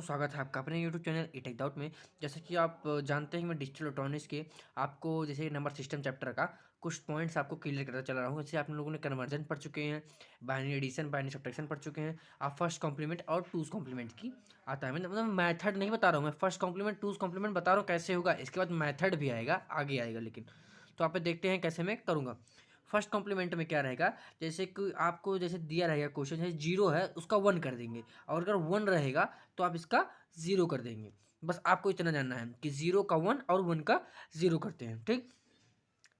स्वागत है आपका अपने YouTube channel E Tech Doubt में। जैसे कि आप जानते हैं मैं डिजिटल इलेक्ट्रॉनिक्स के आपको जैसे नंबर सिस्टम चैप्टर का कुछ पॉइंट्स आपको क्लियर करता चला रहा हूँ। जैसे आप लोगों ने कन्वर्जन पढ़ चुके हैं बाइनरी एडिशन बाइनरी सब्ट्रैक्शन पढ़ चुके हैं। आप फ़र्स्ट कॉम्प्लीमेंट और टूज कॉम्प्लीमेंट की आता है। मतलब मैथड नहीं बता रहा हूँ मैं फ़र्स्ट कॉम्प्लीमेंट टूज कॉम्प्लीमेंट बता रहा हूँ कैसे होगा, इसके बाद मैथड भी आएगा, आगे आएगा लेकिन। तो आप देखते हैं कैसे मैं करूँगा। फ़र्स्ट कॉम्प्लीमेंट में क्या रहेगा? जैसे कि आपको जैसे दिया रहेगा क्वेश्चन, जैसे ज़ीरो है, उसका वन कर देंगे। और अगर वन रहेगा तो आप इसका ज़ीरो कर देंगे। बस आपको इतना जानना है कि ज़ीरो का वन और वन का ज़ीरो करते हैं, ठीक?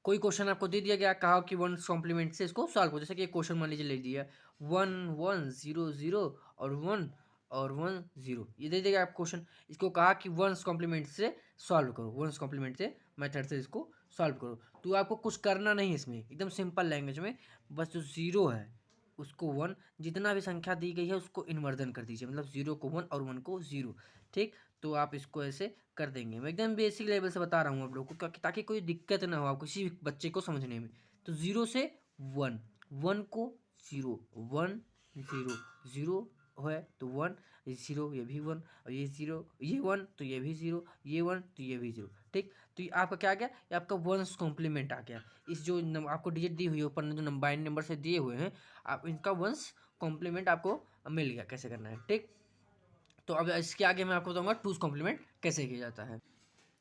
कोई क्वेश्चन आपको दे दिया गया, कहा कि वन कॉम्प्लीमेंट से इसको सॉल्व करो जैसे कि क्वेश्चन मान लीजिए ले दिया वन वन, ज़ीरो ज़ीरो और वन। और वन ज़ीरो। ये दे देगा आप क्वेश्चन इसको कहा कि वंस कॉम्प्लीमेंट से सॉल्व करो। वंस कॉम्प्लीमेंट से मेथड से इसको सॉल्व करो। तो आपको कुछ करना नहीं इसमें। एकदम सिंपल लैंग्वेज में। बस जो ज़ीरो है, उसको वन जितना भी संख्या दी गई है, उसको इन्वर्जन कर दीजिए। मतलब ज़ीरो को वन और वन को ज़ीरो ठीक? तो आप इसको ऐसे कर देंगे। मैं एकदम बेसिक लेवल से बता रहा हूँ आप लोग को ताकि कोई दिक्कत ना हो आप किसी बच्चे को समझने में। तो ज़ीरो से वन वन को ज़ीरो वन ज़ीरो ज़ीरो है तो वन ये ज़ीरो ये भी वन और ये ज़ीरो ये वन तो ये भी ज़ीरो ये वन तो ये भी ज़ीरो ठीक? तो ये आपका क्या आ गया? ये आपका वंस कॉम्प्लीमेंट आ गया। इस जो आपको डिजिट दी हुई है, ऊपर जो बाइन नंबर से दिए हुए हैं, आप, इनका वंस कॉम्प्लीमेंट आपको मिल गया, कैसे करना है, ठीक? तो अब इसके आगे मैं आपको बताऊँगा टूज कॉम्प्लीमेंट कैसे किया जाता है।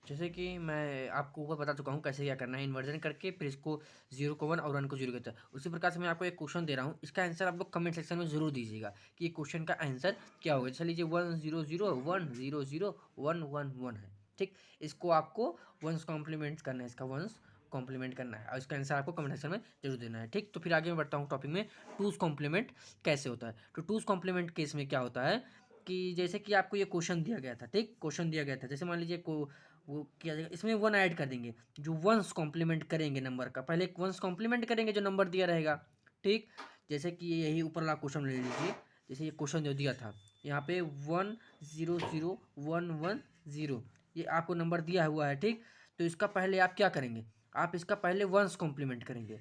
जैसे कि मैं आपको ऊपर बता चुका हूँ कैसे क्या करना है। इन्वर्जन करके फिर इसको ज़ीरो को वन और वन को ज़ीरो कहता है। उसी प्रकार से मैं आपको एक क्वेश्चन दे रहा हूँ। इसका आंसर आप लोग कमेंट सेक्शन में ज़रूर दीजिएगा कि क्वेश्चन का आंसर क्या होगा। चलिए लीजिए one zero zero one zero zero one one one है। ठीक? इसको आपको वंस कॉम्प्लीमेंट करना है। इसका वंस कॉम्प्लीमेंट करना है। और इसका आंसर आपको कमेंट सेक्शन में ज़रूर देना है। ठीक? तो फिर आगे मैं बढ़ता हूँ टॉपिक में। टूज कॉम्प्लीमेंट कैसे होता है? तो टूज कॉम्प्लीमेंट केस में क्या होता है कि जैसे कि आपको ये क्वेश्चन दिया गया था। ठीक? क्वेश्चन दिया गया था। जैसे मान लीजिए को वो किया जाएगा। इसमें वन ऐड कर देंगे, जो वंस कॉम्प्लीमेंट करेंगे नंबर का। पहले एक वंस कॉम्प्लीमेंट करेंगे, जो नंबर दिया रहेगा। ठीक? जैसे कि यही ऊपर वाला क्वेश्चन ले लीजिए। जैसे ये क्वेश्चन जो दिया था। यहाँ पे one zero zero one one zero ये आपको नंबर दिया हुआ है, ठीक? तो इसका पहले आप क्या करेंगे? आप इसका पहले वंस कॉम्प्लीमेंट करेंगे।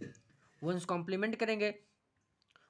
वंस कॉम्प्लीमेंट करेंगे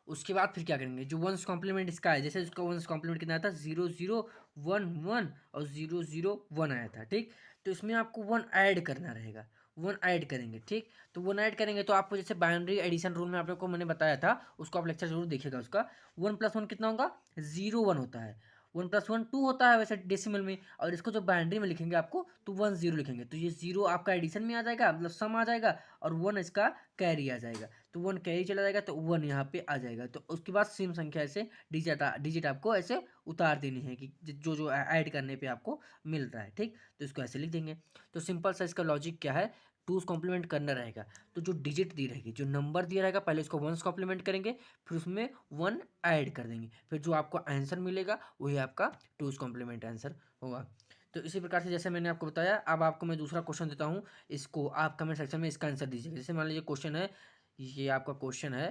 उसके बाद फिर क्या करेंगे? जो वंस कॉम्प्लीमेंट इसका है, जैसे उसका वंस कॉम्प्लीमेंट कितना आया था? ज़ीरो ज़ीरो वन वन और ज़ीरो ज़ीरो वन आया था, ठीक? तो इसमें आपको वन ऐड करना रहेगा। वन ऐड करेंगे, ठीक? तो वन ऐड करेंगे तो आपको जैसे बाइनरी एडिशन रूल में आप लोग को मैंने बताया था, उसको आप लेक्चर ज़रूर देखिएगा उसका। वन प्लस वन कितना होगा? ज़ीरो वन होता है। वन प्लस वन टू होता है वैसे डेसिमल में, और इसको जो बाइंड्री में लिखेंगे आपको तो वन ज़ीरो लिखेंगे। तो ये ज़ीरो आपका एडिशन में आ जाएगा मतलब सम आ जाएगा, और वन इसका कैरी आ जाएगा। तो वन कैरी चला जाएगा तो वन यहाँ पे आ जाएगा। तो उसके बाद सेम संख्या ऐसे डिजिट डिजिट आपको ऐसे उतार देनी है कि जो जो ऐड करने पे आपको मिल रहा है, ठीक? तो इसको ऐसे लिख देंगे। तो सिंपल सा इसका लॉजिक क्या है? टूस कॉम्प्लीमेंट करना रहेगा। तो जो डिजिट दी रहेगी, जो नंबर दिया रहेगा, पहले उसको वंस कॉम्प्लीमेंट करेंगे, फिर उसमें वन ऐड कर देंगे। फिर जो आपको आंसर मिलेगा, वही आपका टूस कॉम्प्लीमेंट आंसर होगा। तो इसी प्रकार से जैसे मैंने आपको बताया, अब आपको मैं दूसरा क्वेश्चन देता हूँ। इसको आप कमेंट सेक्शन में इसका आंसर दीजिएगा। जैसे मान लीजिए क्वेश्चन है, ये आपका क्वेश्चन है,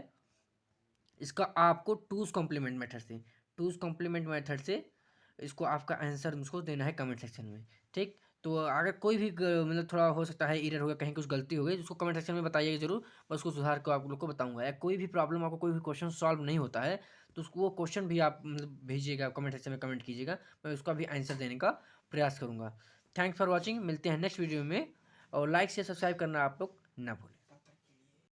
इसका आपको टूस कॉम्प्लीमेंट मेथड से टूस कॉम्प्लीमेंट मेथड से इसको आपका आंसर मुझको देना है कमेंट सेक्शन में, ठीक? तो अगर कोई भी मतलब थोड़ा हो सकता है इरर हो गया, कहीं कुछ गलती हो गई उसको कमेंट सेक्शन में बताइएगा ज़रूर, मैं उसको सुधार को आप लोग को बताऊँगा। या कोई भी प्रॉब्लम आपको कोई भी क्वेश्चन सॉल्व नहीं होता है तो उसको वो क्वेश्चन भी आप मतलब भेजिएगा कमेंट सेक्शन में कमेंट कीजिएगा, मैं उसका भी आंसर देने का प्रयास करूँगा। थैंक्स फॉर वॉचिंग मिलते हैं नेक्स्ट वीडियो में, और लाइक से सब्सक्राइब करना आप लोग ना भूलें।